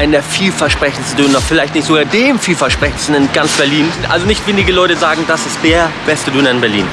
einen der vielversprechendsten Döner, vielleicht nicht sogar dem vielversprechendsten in ganz Berlin. Also nicht wenige Leute sagen, das ist der beste Döner in Berlin.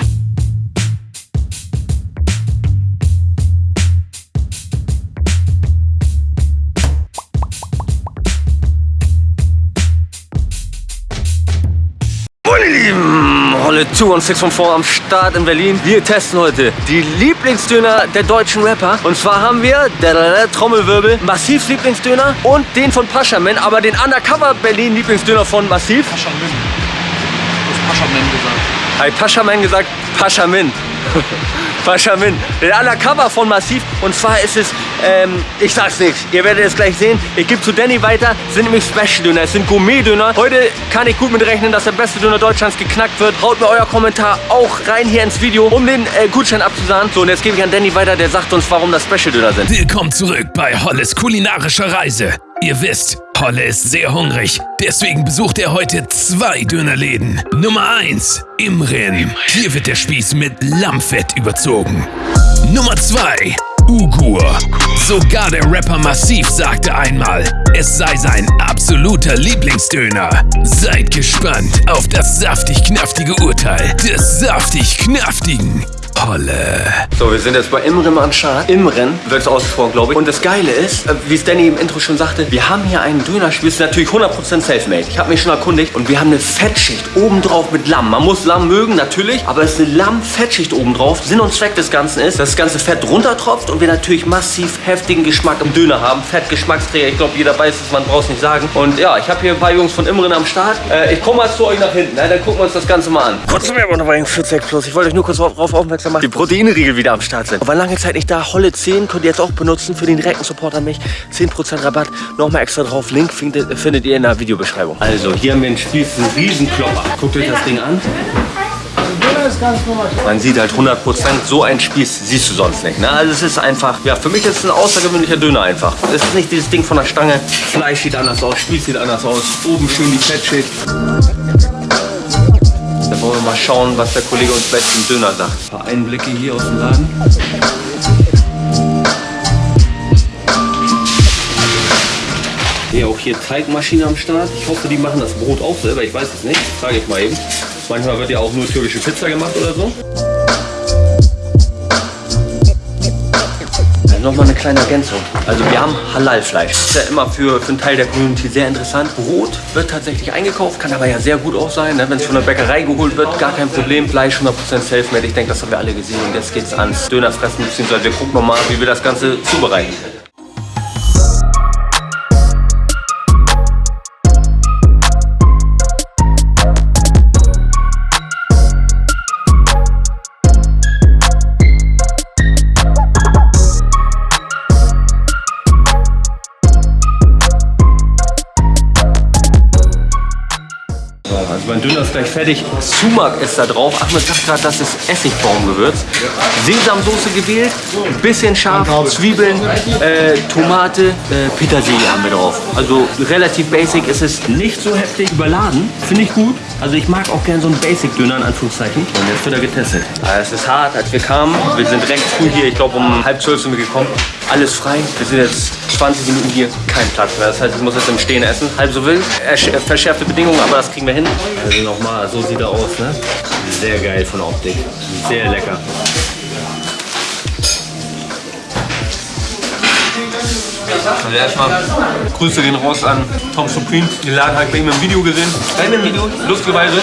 Holle 2 und 6 von am Start in Berlin. Wir testen heute die Lieblingsdöner der deutschen Rapper. Und zwar haben wir, der, der Trommelwirbel, Massivs Lieblingsdöner und den von Paschamin, aber den Undercover Berlin Lieblingsdöner von Massiv. Paschamin. Du hast Paschamin gesagt. Hi, Paschamin gesagt, Paschamin. Paschamin. Der Undercover von Massiv. Und zwar ist es, ähm, ich sag's nicht, ihr werdet es gleich sehen. Ich gebe zu Danny weiter, sind nämlich Special-Döner, es sind Gourmet-Döner. Heute kann ich gut mit rechnen, dass der beste Döner Deutschlands geknackt wird. Haut mir euer Kommentar auch rein hier ins Video, um den äh, Gutschein abzusagen. So, und jetzt gebe ich an Danny weiter, der sagt uns, warum das Special-Döner sind. Willkommen zurück bei Holles kulinarischer Reise. Ihr wisst, Holle ist sehr hungrig, deswegen besucht er heute zwei Dönerläden. Nummer 1, Imrin. Hier wird der Spieß mit Lammfett überzogen. Nummer 2, Ugur. Sogar der Rapper Massiv sagte einmal, es sei sein absoluter Lieblingsdöner. Seid gespannt auf das saftig-knaftige Urteil des saftig-knaftigen Holle. So, wir sind jetzt bei Imren am Start. Imren wird es ausgesprochen, glaube ich. Und das Geile ist, äh, wie es Danny im Intro schon sagte, wir haben hier einen Dönerspieß, ist natürlich 100% selfmade. Ich habe mich schon erkundigt und wir haben eine Fettschicht obendrauf mit Lamm. Man muss Lamm mögen, natürlich, aber es ist eine Lamm-Fettschicht obendrauf. Sinn und Zweck des Ganzen ist, dass das ganze Fett runtertropft und wir natürlich massiv heftigen Geschmack im Döner haben. Fettgeschmacksträger, ich glaube, jeder weiß es, man braucht es nicht sagen. Und ja, ich habe hier ein paar Jungs von Imren am Start. Äh, ich komme mal zu euch nach hinten, ne? dann gucken wir uns das Ganze mal an. Kurz mehr aber noch bei 40 Plus. Ich wollte euch nur kurz darauf aufmerksam machen, die Proteinriegel wieder am Start sind. War lange Zeit nicht da. Holle 10 könnt ihr jetzt auch benutzen für den direkten Support an mich. 10% Rabatt, nochmal extra drauf. Link findet, findet ihr in der Videobeschreibung. Also, hier haben wir einen Spieß, einen Riesenklopper. Guckt euch das Ding an. Man sieht halt 100% so ein Spieß siehst du sonst nicht. Ne? Also es ist einfach, ja für mich ist es ein außergewöhnlicher Döner einfach. Es ist nicht dieses Ding von der Stange. Fleisch sieht anders aus, Spieß sieht anders aus. Oben schön die Fettschicht. Wollen wir mal schauen, was der Kollege uns gleich zum Döner sagt. Ein paar Einblicke hier aus dem Laden. Hier auch hier Teigmaschine am Start. Ich hoffe, die machen das Brot auch selber. Ich weiß es nicht. Frage ich mal eben. Manchmal wird ja auch nur türkische Pizza gemacht oder so. Nochmal eine kleine Ergänzung. Also wir haben Halal-Fleisch. Ist ja immer für, für einen Teil der Community sehr interessant. Brot wird tatsächlich eingekauft, kann aber ja sehr gut auch sein. Ne? Wenn es von der Bäckerei geholt wird, gar kein Problem. Fleisch 100% self-made. Ich denke, das haben wir alle gesehen. Jetzt geht es ans Dönerfressen, beziehungsweise wir gucken nochmal, wie wir das Ganze zubereiten. Mein Döner ist gleich fertig. Sumak ist da drauf. Ahmed sagt gerade, das ist Essigbaumgewürz. Sesamsoße gewählt, ein bisschen scharf, Zwiebeln, äh, Tomate, äh, Petersilie haben wir drauf. Also relativ basic. Es ist nicht so heftig überladen. Finde ich gut. Also ich mag auch gerne so einen Basic-Döner in Anführungszeichen. Und jetzt wird er getestet. Also es ist hart, als wir kamen. Wir sind recht früh hier. Ich glaube um halb zwölf sind wir gekommen. Alles frei. Wir sind jetzt 20 Minuten hier. Kein Platz mehr. Das heißt, ich muss jetzt im Stehen essen. Halb so wild. Ersch- Verschärfte Bedingungen, aber das kriegen wir hin. Also nochmal, so sieht er aus, ne? Sehr geil von der Optik. Sehr lecker. Also erstmal Grüße gehen raus an Tom Supreme. Den Laden habe ich bei ihm im Video gesehen. Bei ihm im Video, lustigerweise.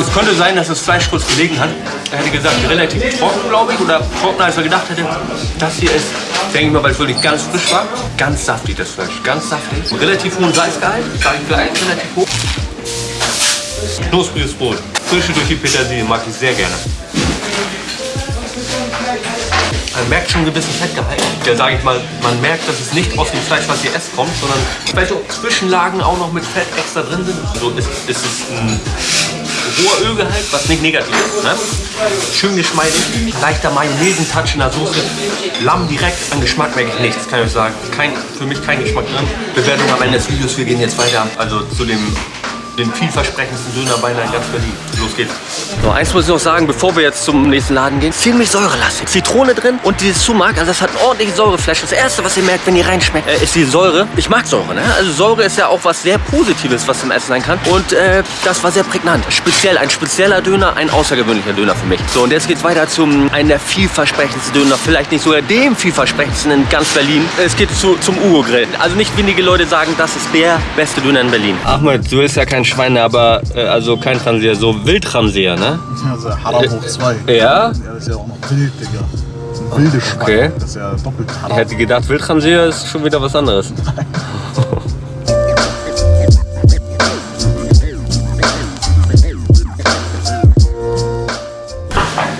Es könnte sein, dass das Fleisch kurz gelegen hat. Er hätte gesagt, relativ trocken, glaube ich. Oder trockener, als er gedacht hätte. Das hier ist, denke ich mal, weil es wirklich ganz frisch war. Ganz saftig, das Fleisch. Ganz saftig. Relativ hohen Salzgehalt. Sage ich gleich, relativ hoch. Knuspriges Brot. Frische durch die Petersilie mag ich sehr gerne. Man merkt schon einen gewissen Fettgehalt. Der sage ich mal, man merkt, dass es nicht aus dem Fleisch, was ihr esst, kommt, sondern vielleicht auch Zwischenlagen auch noch mit Fett extra drin sind. So ist, ist es ein hoher Ölgehalt, was nicht negativ ist. Ne? Schön geschmeidig, leichter Mayonnaise-Touch in der Soße. Lamm direkt, an Geschmack merke ich nichts, kann ich euch sagen. Kein, für mich kein Geschmack drin. Bewertung am Ende des Videos, wir gehen jetzt weiter. Also zu dem den vielversprechendsten Dönerbeiner in ganz Berlin. Los geht's. So, eins muss ich noch sagen, bevor wir jetzt zum nächsten Laden gehen. Ziemlich säurelastig. Zitrone drin und dieses Sumak, also das hat einen ordentlichen Säureflash. Das erste, was ihr merkt, wenn ihr reinschmeckt, äh, ist die Säure. Ich mag Säure, ne? Also Säure ist ja auch was sehr Positives, was im Essen sein kann. Und äh, das war sehr prägnant. Speziell, ein spezieller Döner, ein außergewöhnlicher Döner für mich. So, und jetzt geht's weiter zum einen der vielversprechendsten Döner. Vielleicht nicht sogar dem vielversprechendsten in ganz Berlin. Es geht zu, zum Ugo Grill. Also nicht wenige Leute sagen, das ist der beste Döner in Berlin. Ahmed, du bist ja kein Schwein, aber äh, also kein Transier, so Wildtransier, ne? Also Haram hoch 2. Ja? Ja, das ist ja auch noch wild, Digga. Das sind wilde Schweine. Okay. Das ist ja doppelt Ich Haram. hätte gedacht, Wildtransier ist schon wieder was anderes.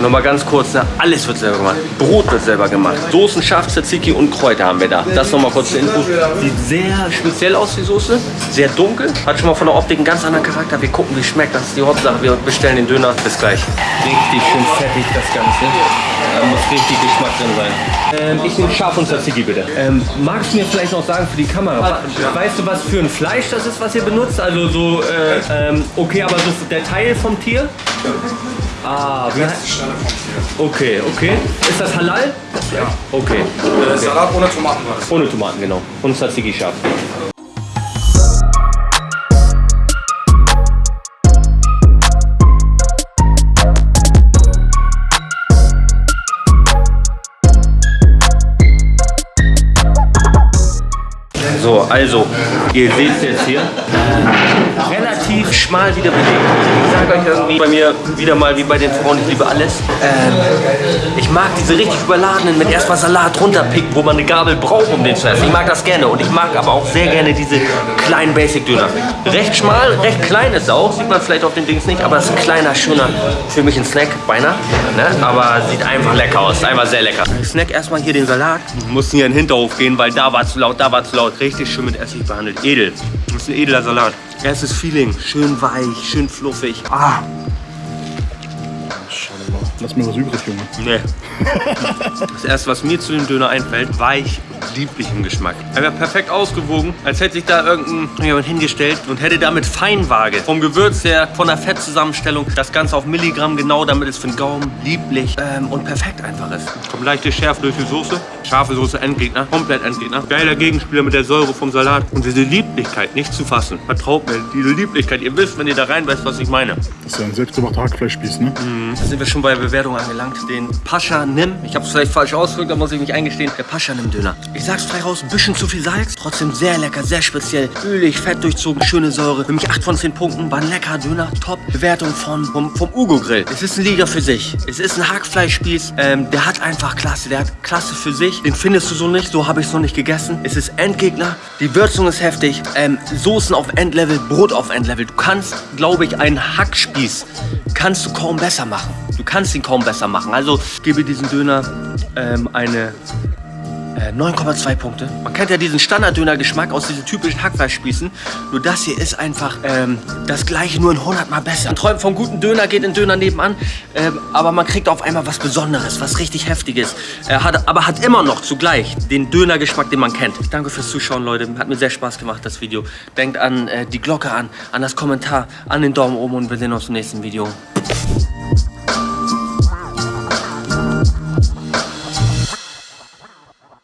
Nochmal ganz kurz, ne? alles wird selber gemacht. Brot wird selber gemacht. Soßen, Schaf, Tzatziki und Kräuter haben wir da. Das nochmal kurz zur Info. Sieht sehr speziell aus, die Soße. Sehr dunkel. Hat schon mal von der Optik einen ganz anderen Charakter. Wir gucken, wie es schmeckt. Das ist die Hauptsache. Wir bestellen den Döner. Bis gleich. Richtig schön fettig das Ganze. Da muss richtig Geschmack drin sein. Ähm, ich nehme Schaf und Tzatziki bitte. Ähm, magst du mir vielleicht noch sagen für die Kamera, weißt du, was für ein Fleisch das ist, was ihr benutzt? Also so, äh, ähm, okay, aber so der Teil vom Tier? Ah, wie heißt Okay, okay. Ist das halal? Ja. Okay. Salat ohne Tomatenreis. Ohne Tomaten, genau. Und Tzatziki scharf. So, also, ihr seht es jetzt hier. Relativ schmal wieder belegt. Ich sage euch irgendwie bei mir wieder mal wie bei den Frauen, ich liebe alles. Ähm, ich mag diese richtig überladenen mit erstmal Salat runterpicken, wo man eine Gabel braucht, um den zu essen. Ich mag das gerne und ich mag aber auch sehr gerne diese kleinen Basic-Döner. Recht schmal, recht klein ist auch, sieht man vielleicht auf den Dings nicht, aber es ist ein kleiner, schöner, für mich ein Snack, beinahe. Ne? Aber sieht einfach lecker aus, einfach sehr lecker. Ich snack erstmal hier den Salat. Mussten hier in den Hinterhof gehen, weil da war zu laut, da war zu laut. Richtig schön mit Essig behandelt. Edel. Das ist ein edler Salat. Erstes Feeling, schön weich, schön fluffig. Ah, Lass mir was übrig, Junge. Nee. Das erste, was mir zu dem Döner einfällt, weich, lieblich im Geschmack. Einfach perfekt ausgewogen, als hätte sich da irgendein jemand hingestellt und hätte damit Feinwaage. Vom Gewürz her, von der Fettzusammenstellung, das Ganze auf Milligramm genau, damit es für den Gaumen lieblich ähm, und perfekt einfach ist. Kommt leichte Schärfe durch die Soße. Scharfe Soße, Endgegner, komplett Endgegner. Geiler Gegenspieler mit der Säure vom Salat. Und diese Lieblichkeit nicht zu fassen. Vertraut mir, diese Lieblichkeit. Ihr wisst, wenn ihr da reinbeißt, was ich meine. Das ist ja ein selbstgemachter Hackfleischspieß, ne? Da sind wir schon bei Bewertung angelangt. Den Pascha Nim. Ich habe es vielleicht falsch ausgedrückt, da muss ich mich eingestehen. Der Pascha Nim Döner. Ich sag's frei raus, ein bisschen zu viel Salz. Trotzdem sehr lecker, sehr speziell. Ölig, fett durchzogen, schöne Säure. Für mich 8 von 10 Punkten. War ein leckerer Döner. Top. Bewertung von, vom, vom Ugo Grill. Es ist ein Liga für sich. Es ist ein Hackfleischspieß. Ähm, der hat einfach Klasse. Der hat Klasse für sich. Den findest du so nicht. So habe ich es noch nicht gegessen. Es ist Endgegner. Die Würzung ist heftig. Ähm, Soßen auf Endlevel, Brot auf Endlevel. Du kannst, glaube ich, einen Hackspieß kannst du kaum besser machen. Du kannst ihn kaum besser machen. Also gebe diesem Döner ähm, eine äh, 9,2 Punkte. Man kennt ja diesen Standard-Döner-Geschmack aus diesen typischen Hackfleischspießen. Nur das hier ist einfach ähm, das gleiche, nur in 100 Mal besser. Man träumt vom guten Döner, geht in Döner nebenan, ähm, aber man kriegt auf einmal was Besonderes, was richtig Heftiges. Äh, hat, aber hat immer noch zugleich den Döner-Geschmack, den man kennt. Ich danke fürs Zuschauen, Leute. Hat mir sehr Spaß gemacht, das Video. Denkt an äh, die Glocke an, an das Kommentar, an den Daumen oben und wir sehen uns im nächsten Video.